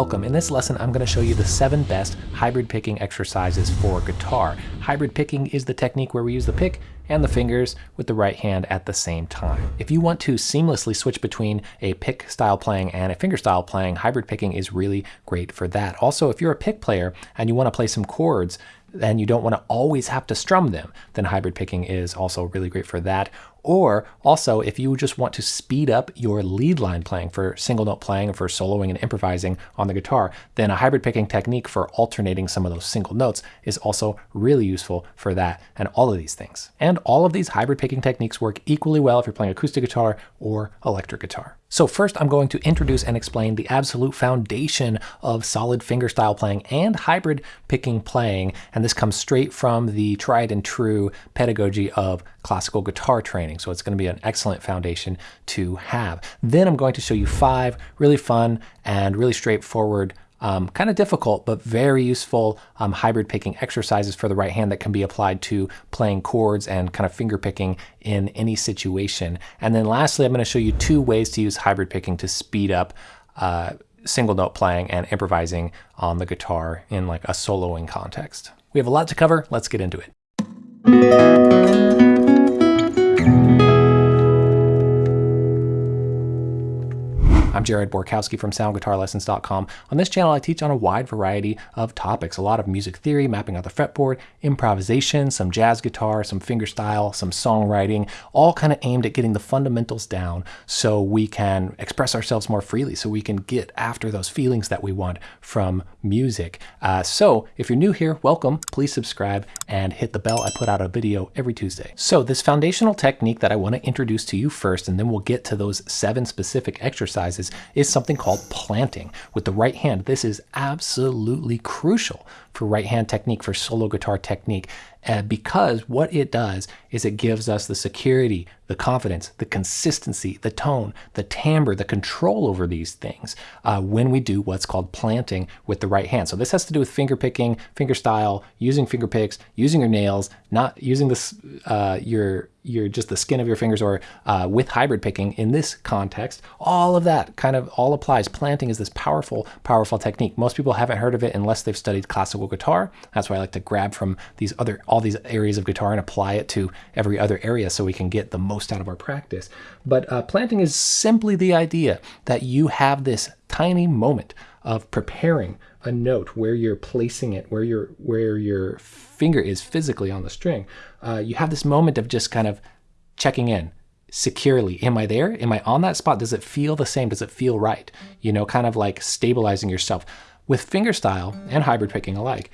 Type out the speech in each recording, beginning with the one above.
welcome. In this lesson, I'm going to show you the seven best hybrid picking exercises for guitar. Hybrid picking is the technique where we use the pick and the fingers with the right hand at the same time. If you want to seamlessly switch between a pick style playing and a finger style playing, hybrid picking is really great for that. Also, if you're a pick player and you want to play some chords, and you don't want to always have to strum them, then hybrid picking is also really great for that. Or also, if you just want to speed up your lead line playing for single note playing, for soloing and improvising on the guitar, then a hybrid picking technique for alternating some of those single notes is also really useful for that and all of these things. And all of these hybrid picking techniques work equally well if you're playing acoustic guitar or electric guitar. So first I'm going to introduce and explain the absolute foundation of solid fingerstyle playing and hybrid picking playing, and this comes straight from the tried and true pedagogy of classical guitar training. So it's going to be an excellent foundation to have. Then I'm going to show you five really fun and really straightforward um, kind of difficult, but very useful um, hybrid picking exercises for the right hand that can be applied to playing chords and kind of finger picking in any situation. And then lastly, I'm going to show you two ways to use hybrid picking to speed up uh, single note playing and improvising on the guitar in like a soloing context. We have a lot to cover. Let's get into it. I'm Jared Borkowski from SoundGuitarLessons.com. On this channel, I teach on a wide variety of topics, a lot of music theory, mapping out the fretboard, improvisation, some jazz guitar, some fingerstyle, some songwriting, all kind of aimed at getting the fundamentals down so we can express ourselves more freely, so we can get after those feelings that we want from music. Uh, so if you're new here, welcome. Please subscribe and hit the bell. I put out a video every Tuesday. So this foundational technique that I want to introduce to you first, and then we'll get to those seven specific exercises exercises is something called planting with the right hand. This is absolutely crucial for right hand technique, for solo guitar technique, uh, because what it does is it gives us the security, the confidence, the consistency, the tone, the timbre, the control over these things uh, when we do what's called planting with the right hand. So this has to do with finger picking, finger style, using finger picks, using your nails, not using this uh, your your just the skin of your fingers or uh, with hybrid picking in this context. All of that kind of all applies. Planting is this powerful, powerful technique. Most people haven't heard of it unless they've studied classical guitar. That's why I like to grab from these other all these areas of guitar and apply it to every other area so we can get the most out of our practice. But uh, planting is simply the idea that you have this tiny moment of preparing a note where you're placing it, where your where your finger is physically on the string. Uh, you have this moment of just kind of checking in securely. Am I there? Am I on that spot? Does it feel the same? Does it feel right? You know, kind of like stabilizing yourself. With fingerstyle and hybrid picking alike,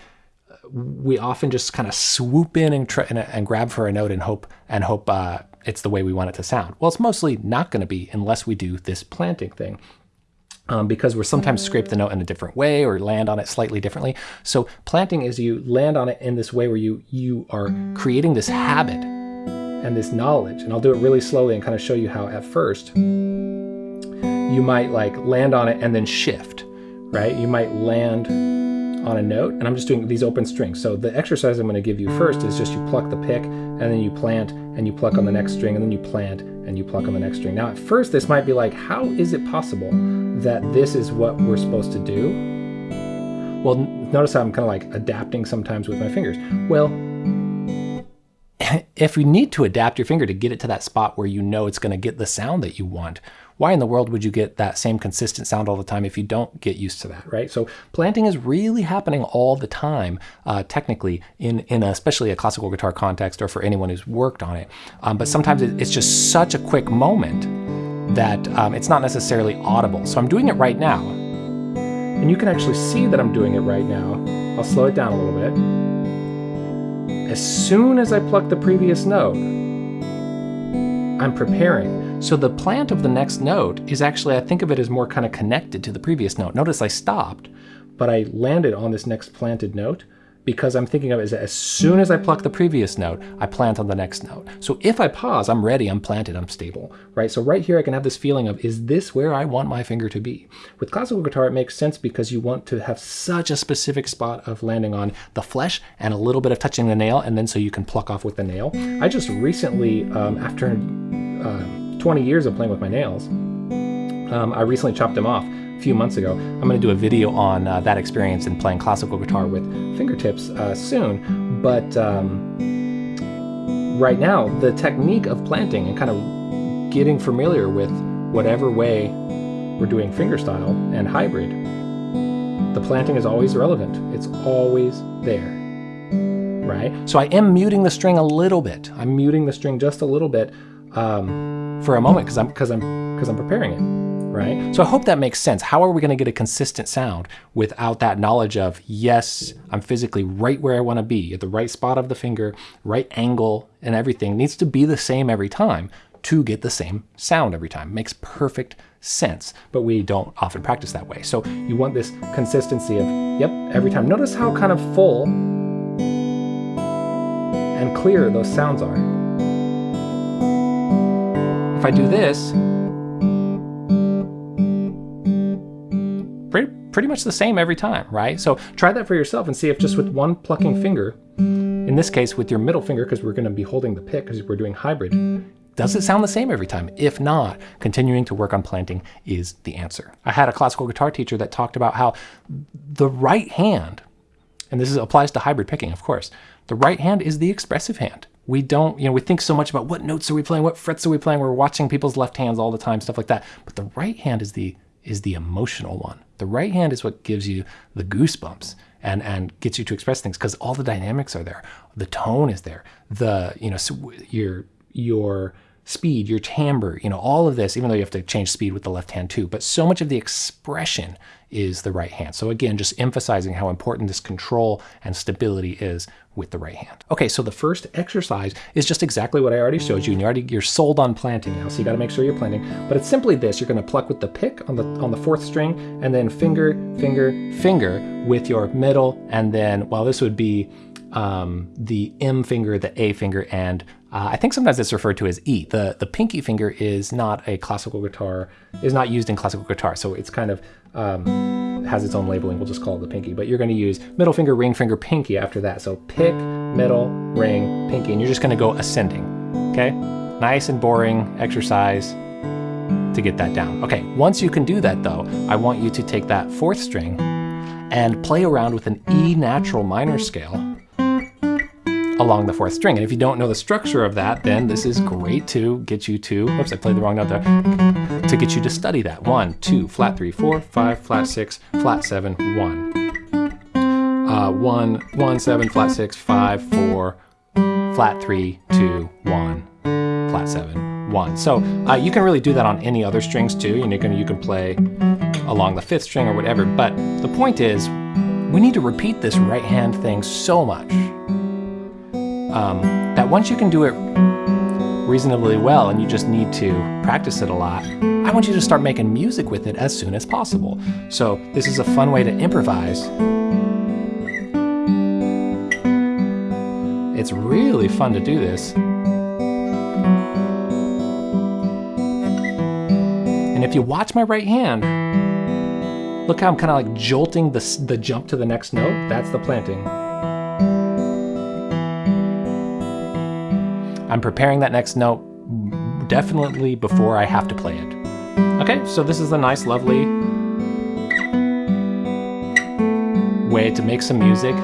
we often just kind of swoop in and, and, and, grab for a note and hope and hope uh, it's the way we want it to sound. Well, it's mostly not going to be unless we do this planting thing. Um, because we're sometimes scrape the note in a different way or land on it slightly differently. So planting is you land on it in this way where you you are creating this habit and this knowledge. And I'll do it really slowly and kind of show you how at first you might like land on it and then shift, right? You might land on a note, and I'm just doing these open strings. So the exercise I'm going to give you first is just you pluck the pick, and then you plant, and you pluck on the next string, and then you plant, and you pluck on the next string. Now at first this might be like, how is it possible that this is what we're supposed to do? Well, notice how I'm kind of like adapting sometimes with my fingers. Well, if you need to adapt your finger to get it to that spot where you know it's going to get the sound that you want, why in the world would you get that same consistent sound all the time if you don't get used to that, right? So planting is really happening all the time, uh, technically, in, in a, especially a classical guitar context or for anyone who's worked on it. Um, but sometimes it, it's just such a quick moment that um, it's not necessarily audible. So I'm doing it right now. And you can actually see that I'm doing it right now. I'll slow it down a little bit. As soon as I pluck the previous note, I'm preparing. So the plant of the next note is actually, I think of it as more kind of connected to the previous note. Notice I stopped, but I landed on this next planted note because I'm thinking of it as, as soon as I pluck the previous note, I plant on the next note. So if I pause, I'm ready, I'm planted, I'm stable, right? So right here I can have this feeling of, is this where I want my finger to be? With classical guitar, it makes sense because you want to have such a specific spot of landing on the flesh and a little bit of touching the nail, and then so you can pluck off with the nail. I just recently, um, after uh, 20 years of playing with my nails, um, I recently chopped them off a few months ago. I'm going to do a video on uh, that experience in playing classical guitar with fingertips uh, soon. But um, right now, the technique of planting and kind of getting familiar with whatever way we're doing fingerstyle and hybrid, the planting is always relevant. It's always there, right? So I am muting the string a little bit. I'm muting the string just a little bit um, for a moment because I'm because I'm because I'm preparing it, right? So I hope that makes sense. How are we going to get a consistent sound without that knowledge of yes, I'm physically right where I want to be at the right spot of the finger, right angle, and everything needs to be the same every time to get the same sound every time. Makes perfect sense, but we don't often practice that way. So you want this consistency of, yep, every time. Notice how kind of full and clear those sounds are. If I do this, pretty, much the same every time, right? So try that for yourself and see if just with one plucking finger, in this case with your middle finger, because we're gonna be holding the pick because we're doing hybrid, does it sound the same every time? If not, continuing to work on planting is the answer. I had a classical guitar teacher that talked about how the right hand, and this is, applies to hybrid picking, of course, the right hand is the expressive hand. We don't, you know, we think so much about what notes are we playing, what frets are we playing, we're watching people's left hands all the time, stuff like that. But the right hand is the is the emotional one. The right hand is what gives you the goosebumps and and gets you to express things because all the dynamics are there. The tone is there. The, you know, so your your speed, your timbre, you know, all of this, even though you have to change speed with the left hand too, but so much of the expression is the right hand. So again, just emphasizing how important this control and stability is with the right hand. Okay, so the first exercise is just exactly what I already showed you, and you're already you're sold on planting now, so you got to make sure you're planting. But it's simply this: you're going to pluck with the pick on the on the fourth string, and then finger, finger, finger with your middle, and then well, this would be um, the M finger, the A finger, and uh, I think sometimes it's referred to as E. The the pinky finger is not a classical guitar, is not used in classical guitar, so it's kind of um, has its own labeling. We'll just call it the pinky. But you're going to use middle finger, ring finger, pinky after that. So pick, middle, ring, pinky, and you're just going to go ascending. Okay, nice and boring exercise to get that down. Okay, once you can do that though, I want you to take that fourth string and play around with an E natural minor scale along the fourth string. And if you don't know the structure of that, then this is great to get you to, oops, I played the wrong note there, to get you to study that. One, two, flat three, four, five, flat six, flat seven, one. Uh, one, one, seven, flat six, five, four, flat three, two, one, flat seven, one. So uh, you can really do that on any other strings too. You can, you can play along the fifth string or whatever. But the point is, we need to repeat this right hand thing so much um, that once you can do it reasonably well and you just need to practice it a lot, I want you to start making music with it as soon as possible. So this is a fun way to improvise. It's really fun to do this. And if you watch my right hand, look how I'm kind of like jolting the, the jump to the next note. That's the planting. I'm preparing that next note definitely before I have to play it. Okay, so this is a nice, lovely way to make some music.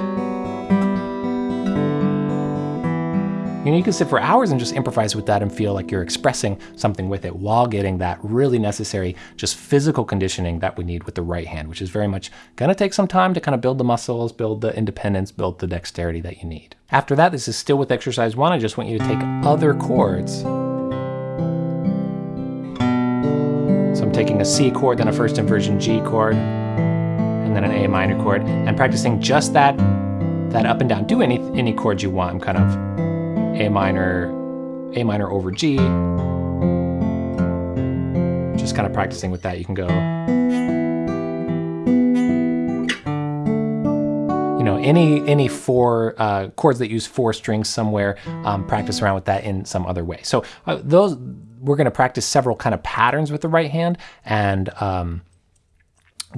You you can sit for hours and just improvise with that and feel like you're expressing something with it while getting that really necessary, just physical conditioning that we need with the right hand, which is very much gonna take some time to kind of build the muscles, build the independence, build the dexterity that you need. After that, this is still with exercise one. I just want you to take other chords. So I'm taking a C chord, then a first inversion G chord, and then an A minor chord, and practicing just that, that up and down. Do any, any chords you want. I'm kind of a minor, A minor over G. Just kind of practicing with that, you can go. You know, any any four uh, chords that use four strings somewhere, um, practice around with that in some other way. So uh, those we're going to practice several kind of patterns with the right hand and. Um,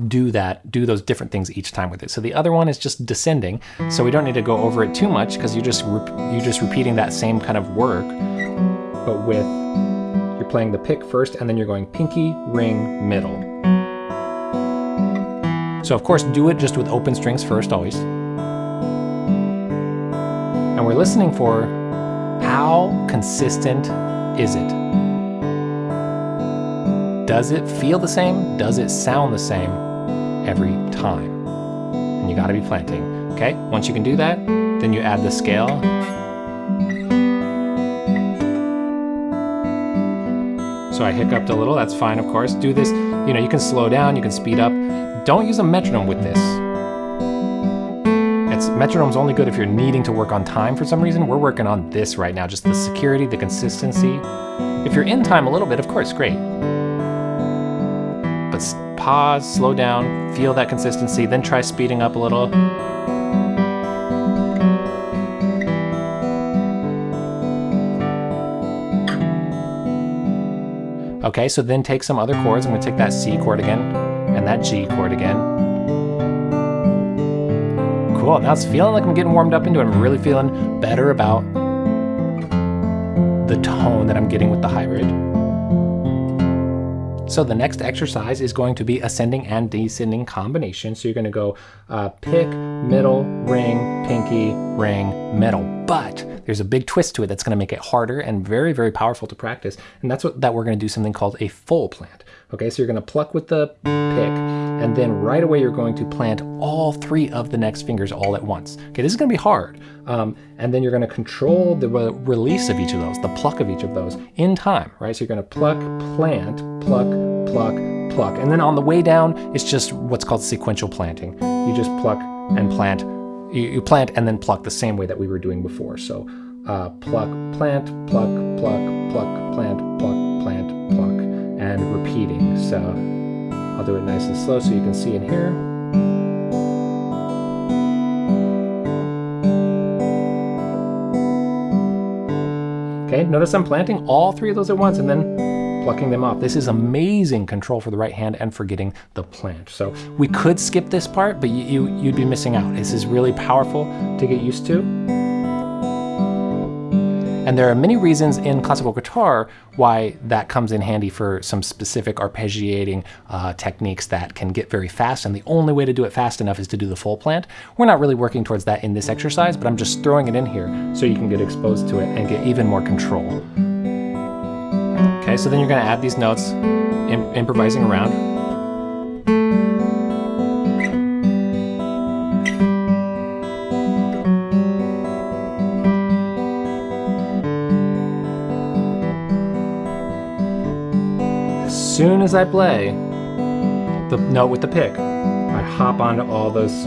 do that, do those different things each time with it. So the other one is just descending. So we don't need to go over it too much because you're just you're just repeating that same kind of work, but with you're playing the pick first and then you're going pinky, ring, middle. So of course, do it just with open strings first, always. And we're listening for how consistent is it? Does it feel the same? Does it sound the same every time? And you gotta be planting, okay? Once you can do that, then you add the scale So I hiccuped a little, that's fine of course. Do this, you know, you can slow down, you can speed up. Don't use a metronome with this. It's metronome's only good if you're needing to work on time for some reason. We're working on this right now, just the security, the consistency. If you're in time a little bit, of course, great. Pause, slow down, feel that consistency, then try speeding up a little. Okay, so then take some other chords. I'm gonna take that C chord again and that G chord again. Cool, now it's feeling like I'm getting warmed up into it. I'm really feeling better about the tone that I'm getting with the hybrid. So the next exercise is going to be ascending and descending combination. So you're gonna go uh, pick, middle, ring, pinky, ring, middle. But there's a big twist to it that's gonna make it harder and very, very powerful to practice. And that's what that we're gonna do something called a full plant. Okay, so you're gonna pluck with the pick, and then right away you're going to plant all three of the next fingers all at once. Okay, this is gonna be hard. Um, and then you're gonna control the re release of each of those, the pluck of each of those in time, right? So you're gonna pluck, plant, pluck, pluck, pluck. And then on the way down, it's just what's called sequential planting. You just pluck and plant, you, plant and then pluck the same way that we were doing before. So uh, pluck, plant, pluck, pluck, pluck, plant, pluck, plant, pluck, and repeating. So I'll do it nice and slow so you can see in here. Okay, notice I'm planting all three of those at once and then plucking them off. This is amazing control for the right hand and for getting the plant. So we could skip this part, but you, you, you'd be missing out. This is really powerful to get used to. And there are many reasons in classical guitar why that comes in handy for some specific arpeggiating uh, techniques that can get very fast. And the only way to do it fast enough is to do the full plant. We're not really working towards that in this exercise, but I'm just throwing it in here so you can get exposed to it and get even more control. Okay, so then you're gonna add these notes, Im improvising around. As soon as I play the note with the pick, I hop onto all those,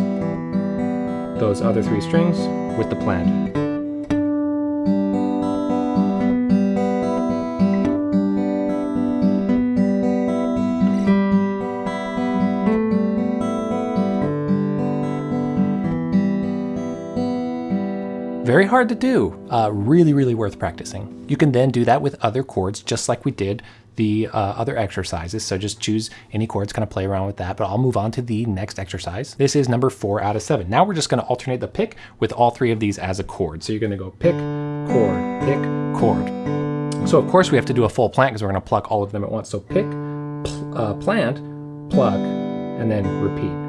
those other three strings with the plant. Very hard to do, uh, really, really worth practicing. You can then do that with other chords, just like we did the uh, other exercises. So just choose any chords, kind of play around with that, but I'll move on to the next exercise. This is number four out of seven. Now we're just gonna alternate the pick with all three of these as a chord. So you're gonna go pick, chord, pick, chord. So of course we have to do a full plant because we're gonna pluck all of them at once. So pick, pl uh, plant, pluck, and then repeat.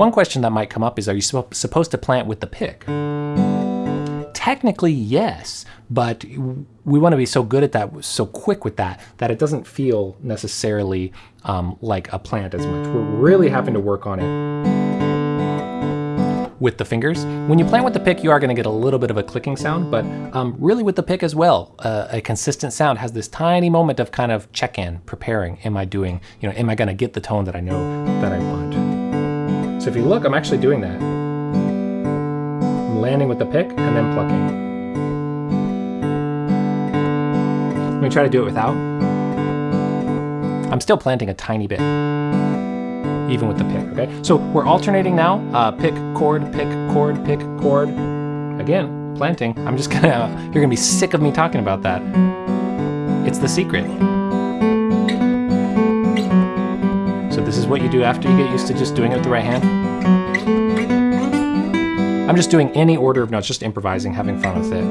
One question that might come up is, are you supposed to plant with the pick? Technically, yes, but we want to be so good at that, so quick with that, that it doesn't feel necessarily um, like a plant as much. We're really having to work on it with the fingers. When you plant with the pick, you are going to get a little bit of a clicking sound, but um, really with the pick as well, uh, a consistent sound has this tiny moment of kind of check-in, preparing. Am I doing, you know, am I going to get the tone that I know that I want? So if you look, I'm actually doing that. I'm landing with the pick and then plucking. Let me try to do it without. I'm still planting a tiny bit, even with the pick, okay? So we're alternating now, uh, pick, chord, pick, chord, pick, chord. Again, planting. I'm just gonna, you're gonna be sick of me talking about that. It's the secret. What you do after you get used to just doing it with the right hand. I'm just doing any order of notes, just improvising, having fun with it.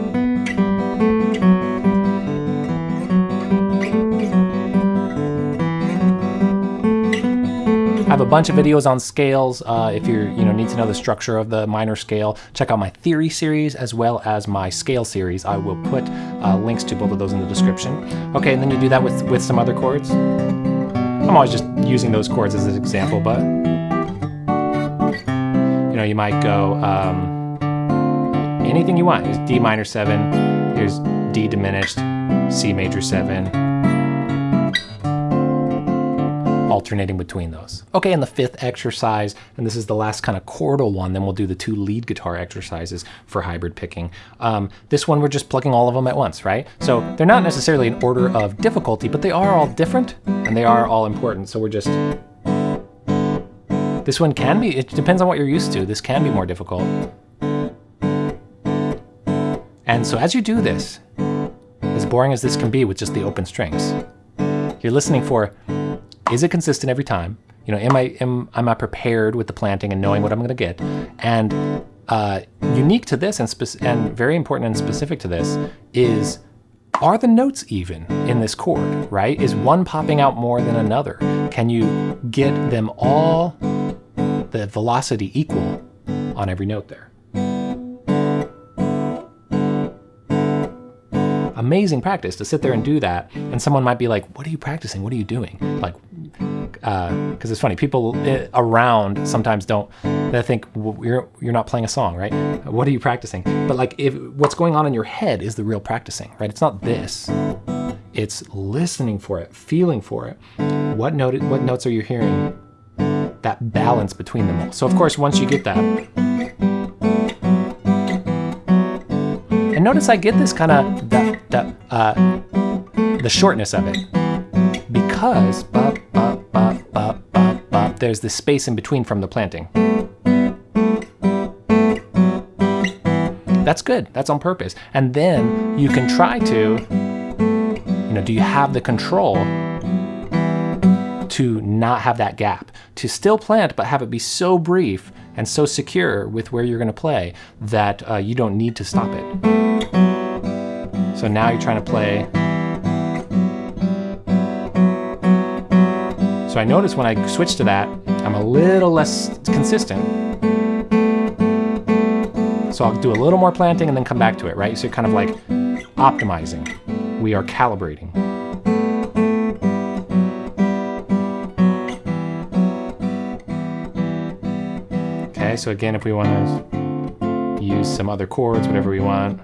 I have a bunch of videos on scales. Uh, if you you know need to know the structure of the minor scale, check out my theory series as well as my scale series. I will put uh, links to both of those in the description. Okay, and then you do that with with some other chords. I'm always just using those chords as an example, but you know you might go um, anything you want. Here's D minor seven. Here's D diminished, C major seven alternating between those. Okay, and the fifth exercise, and this is the last kind of chordal one, then we'll do the two lead guitar exercises for hybrid picking. Um, this one, we're just plugging all of them at once, right? So they're not necessarily in order of difficulty, but they are all different and they are all important. So we're just, this one can be, it depends on what you're used to. This can be more difficult. And so as you do this, as boring as this can be with just the open strings, you're listening for is it consistent every time? You know, am I am am I prepared with the planting and knowing what I'm going to get? And uh, unique to this and and very important and specific to this is are the notes even in this chord, right? Is one popping out more than another? Can you get them all the velocity equal on every note there? Amazing practice to sit there and do that. And someone might be like, what are you practicing? What are you doing? Like, because uh, it's funny, people eh, around sometimes don't. They think well, you're you're not playing a song, right? What are you practicing? But like, if what's going on in your head is the real practicing, right? It's not this. It's listening for it, feeling for it. What note? What notes are you hearing? That balance between them all. So of course, once you get that, and notice I get this kind of the, the, uh, the shortness of it because there's this space in between from the planting. That's good. That's on purpose. And then you can try to, you know, do you have the control to not have that gap? To still plant, but have it be so brief and so secure with where you're going to play that uh, you don't need to stop it. So now you're trying to play So I notice when I switch to that, I'm a little less consistent. So I'll do a little more planting and then come back to it, right? So you're kind of like optimizing. We are calibrating. Okay, so again, if we want to use some other chords, whatever we want,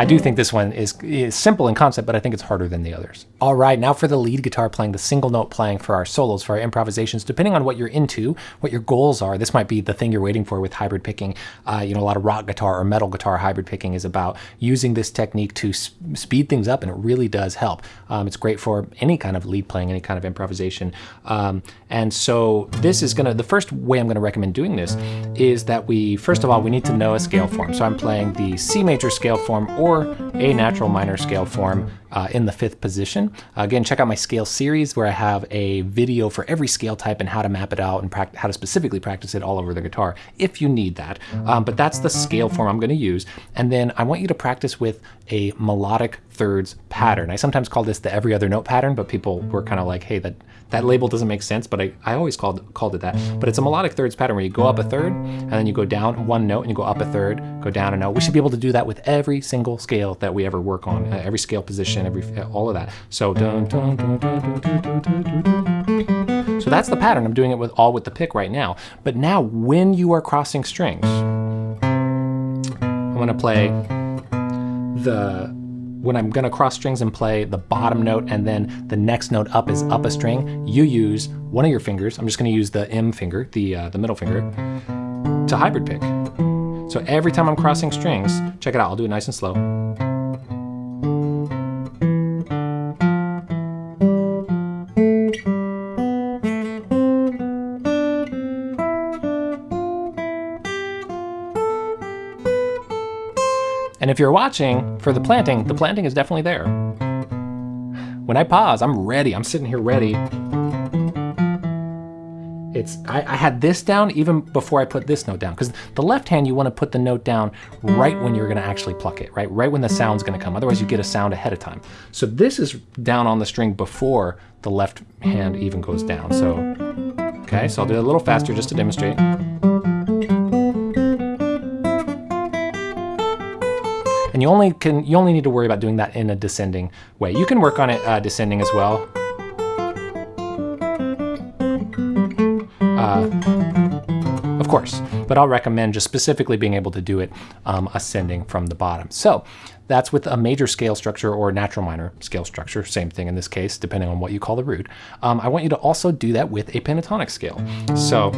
I do think this one is, is simple in concept, but I think it's harder than the others. All right, now for the lead guitar playing, the single note playing for our solos, for our improvisations, depending on what you're into, what your goals are, this might be the thing you're waiting for with hybrid picking. Uh, you know, a lot of rock guitar or metal guitar hybrid picking is about using this technique to speed things up, and it really does help. Um, it's great for any kind of lead playing, any kind of improvisation. Um, and so this is gonna, the first way I'm gonna recommend doing this is that we, first of all, we need to know a scale form. So I'm playing the C major scale form or or a natural minor scale form uh, in the fifth position. Uh, again, check out my scale series where I have a video for every scale type and how to map it out and how to specifically practice it all over the guitar if you need that. Um, but that's the scale form I'm going to use. And then I want you to practice with a melodic thirds pattern. I sometimes call this the every other note pattern, but people were kind of like, hey, that that label doesn't make sense, but I, I always called, called it that. But it's a melodic thirds pattern where you go up a third, and then you go down one note, and you go up a third, go down a note. We should be able to do that with every single scale that we ever work on, uh, every scale position, every all of that. So dun, dun, dun, so that's the pattern. I'm doing it with all with the pick right now. But now, when you are crossing strings, I'm gonna play the when I'm gonna cross strings and play the bottom note and then the next note up is up a string, you use one of your fingers, I'm just gonna use the M finger, the, uh, the middle finger, to hybrid pick. So every time I'm crossing strings, check it out, I'll do it nice and slow. And if you're watching for the planting, the planting is definitely there. When I pause, I'm ready. I'm sitting here ready. it's I, I had this down even before I put this note down because the left hand you want to put the note down right when you're going to actually pluck it, right? Right when the sound's going to come. Otherwise you get a sound ahead of time. So this is down on the string before the left hand even goes down. So, okay, so I'll do it a little faster just to demonstrate. And you only can you only need to worry about doing that in a descending way. You can work on it uh, descending as well. Uh, of course, but I'll recommend just specifically being able to do it um, ascending from the bottom. So that's with a major scale structure or natural minor scale structure, same thing in this case, depending on what you call the root. Um, I want you to also do that with a pentatonic scale. So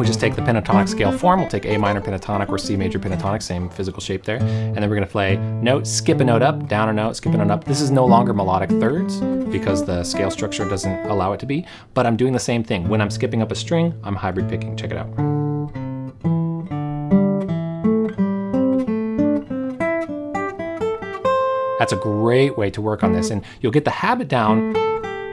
we just take the pentatonic mm-hmm. scale form. We'll take A minor pentatonic or C major pentatonic, same physical shape there. And then we're gonna play note, skip a note up, down a note, skip a note up. This is no longer melodic thirds because the scale structure doesn't allow it to be, but I'm doing the same thing. When I'm skipping up a string, I'm hybrid picking. Check it out. That's a great way to work on this. And you'll get the habit down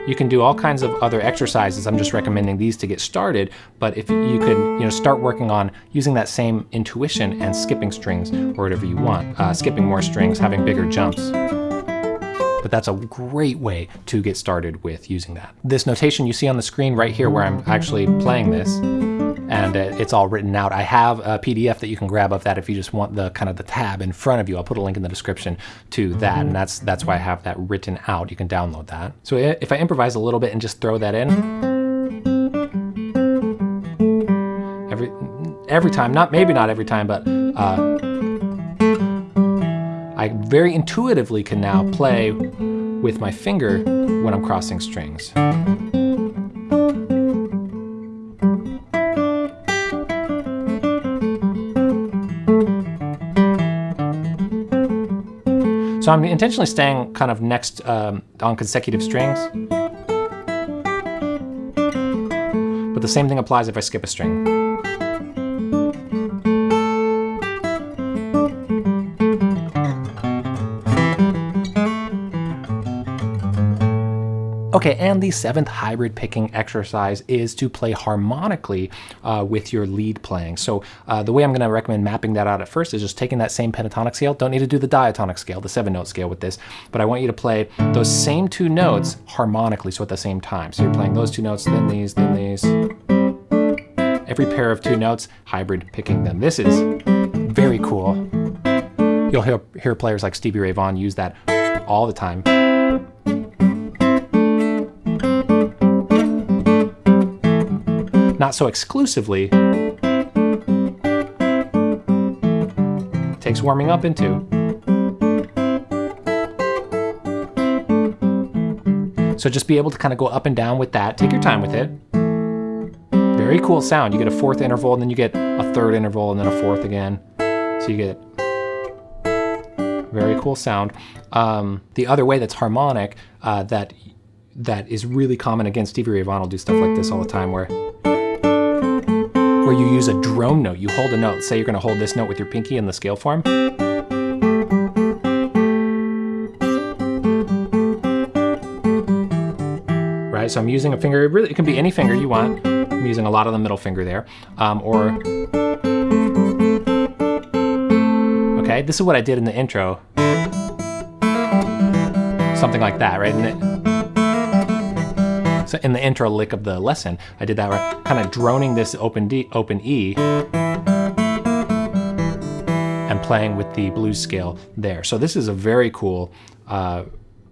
you can do all kinds of other exercises. I'm just recommending these to get started, but if you could you know, start working on using that same intuition and skipping strings or whatever you want, uh, skipping more strings, having bigger jumps. But that's a great way to get started with using that. This notation you see on the screen right here where I'm actually playing this, and uh, it's all written out. I have a PDF that you can grab of that if you just want the kind of the tab in front of you. I'll put a link in the description to that, mm-hmm. and that's that's why I have that written out. You can download that. So eh, if I improvise a little bit and just throw that in, every every time, not maybe not every time, but uh, I very intuitively can now play with my finger when I'm crossing strings. So I'm intentionally staying kind of next um, on consecutive strings. But the same thing applies if I skip a string. Okay, and the seventh hybrid picking exercise is to play harmonically uh, with your lead playing. So uh, the way I'm going to recommend mapping that out at first is just taking that same pentatonic scale. Don't need to do the diatonic scale, the seven note scale with this, but I want you to play those same two notes harmonically, so at the same time. So you're playing those two notes, then these, then these. Every pair of two notes, hybrid picking them. This is very cool. You'll hear, hear players like Stevie Ray Vaughan use that all the time. Not so exclusively, takes warming up into. So just be able to kind of go up and down with that. Take your time with it. Very cool sound. You get a fourth interval and then you get a third interval and then a fourth again. So you get very cool sound. Um, the other way that's harmonic uh, that that is really common again, Stevie Ray Vaughan will do stuff like this all the time where where you use a drone note. You hold a note. Say you're going to hold this note with your pinky in the scale form. Right, so I'm using a finger, it, really, it can be any finger you want. I'm using a lot of the middle finger there. Um, or, okay, this is what I did in the intro. Something like that, right? So in the intro lick of the lesson, I did that kind of droning this open D, open E, and playing with the blues scale there. So this is a very cool, uh,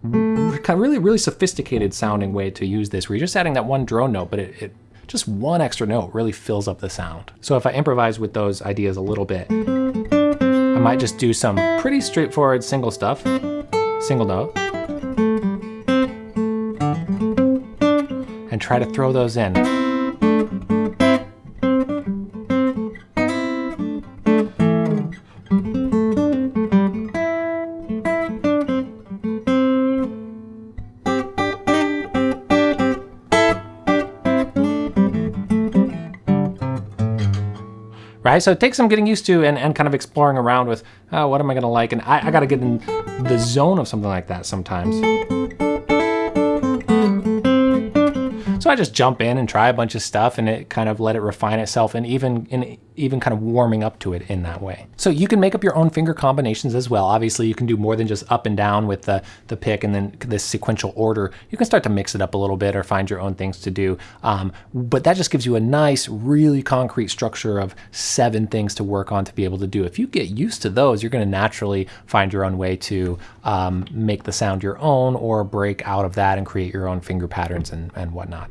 really, really sophisticated sounding way to use this, where you're just adding that one drone note, but it, it just one extra note really fills up the sound. So if I improvise with those ideas a little bit, I might just do some pretty straightforward single stuff, single note, and try to throw those in. right? So it takes some getting used to and, and kind of exploring around with, oh, what am I gonna like? And I, I gotta get in the zone of something like that sometimes. So I just jump in and try a bunch of stuff and it kind of let it refine itself and even in even kind of warming up to it in that way. So you can make up your own finger combinations as well. Obviously you can do more than just up and down with the, the pick and then this sequential order. You can start to mix it up a little bit or find your own things to do. Um, but that just gives you a nice, really concrete structure of seven things to work on to be able to do. If you get used to those, you're gonna naturally find your own way to um, make the sound your own or break out of that and create your own finger patterns and, and whatnot.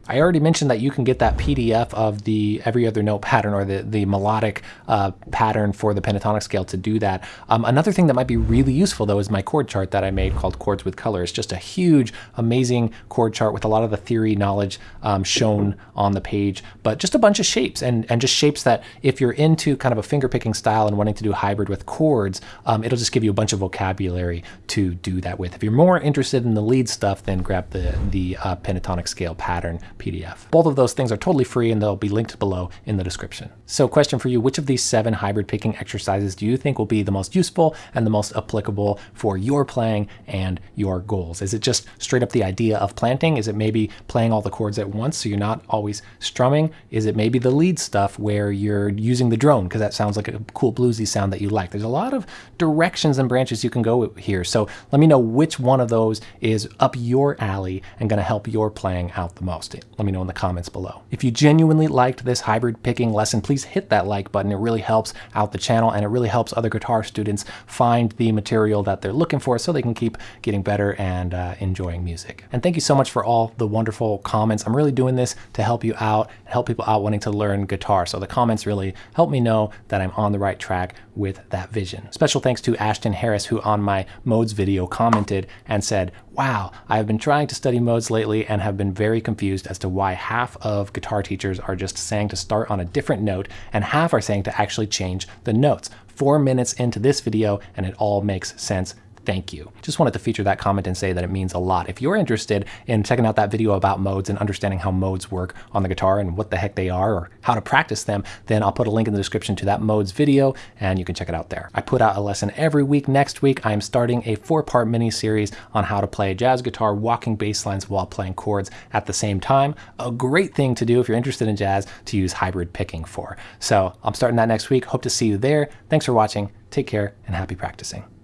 I already mentioned that you can get that PDF of the every other note pattern or the, the melodic uh, pattern for the pentatonic scale to do that. Um, another thing that might be really useful though is my chord chart that I made called Chords with Color. It's just a huge, amazing chord chart with a lot of the theory knowledge um, shown on the page, but just a bunch of shapes and, and just shapes that if you're into kind of a finger picking style and wanting to do hybrid with chords, um, it'll just give you a bunch of vocabulary to do that with. If you're more interested in the lead stuff, then grab the, the uh, pentatonic scale pattern PDF. Both of those things are totally free and they'll be linked below in the description. So question for you, which of these seven hybrid picking exercises do you think will be the most useful and the most applicable for your playing and your goals? Is it just straight up the idea of planting? Is it maybe playing all the chords at once so you're not always strumming? Is it maybe the lead stuff where you're using the drone because that sounds like a cool bluesy sound that you like? There's a lot of directions and branches you can go here. So let me know which one of those is up your alley and going to help your playing out the most let me know in the comments below. If you genuinely liked this hybrid picking lesson, please hit that like button. It really helps out the channel and it really helps other guitar students find the material that they're looking for so they can keep getting better and uh, enjoying music. And thank you so much for all the wonderful comments. I'm really doing this to help you out, help people out wanting to learn guitar. So the comments really help me know that I'm on the right track with that vision. Special thanks to Ashton Harris who on my modes video commented and said, wow, I have been trying to study modes lately and have been very confused as to why half of guitar teachers are just saying to start on a different note and half are saying to actually change the notes. Four minutes into this video and it all makes sense thank you. Just wanted to feature that comment and say that it means a lot. If you're interested in checking out that video about modes and understanding how modes work on the guitar and what the heck they are or how to practice them, then I'll put a link in the description to that modes video and you can check it out there. I put out a lesson every week. Next week, I'm starting a four-part mini-series on how to play jazz guitar, walking bass lines while playing chords at the same time. A great thing to do if you're interested in jazz to use hybrid picking for. So I'm starting that next week. Hope to see you there. Thanks for watching. Take care and happy practicing.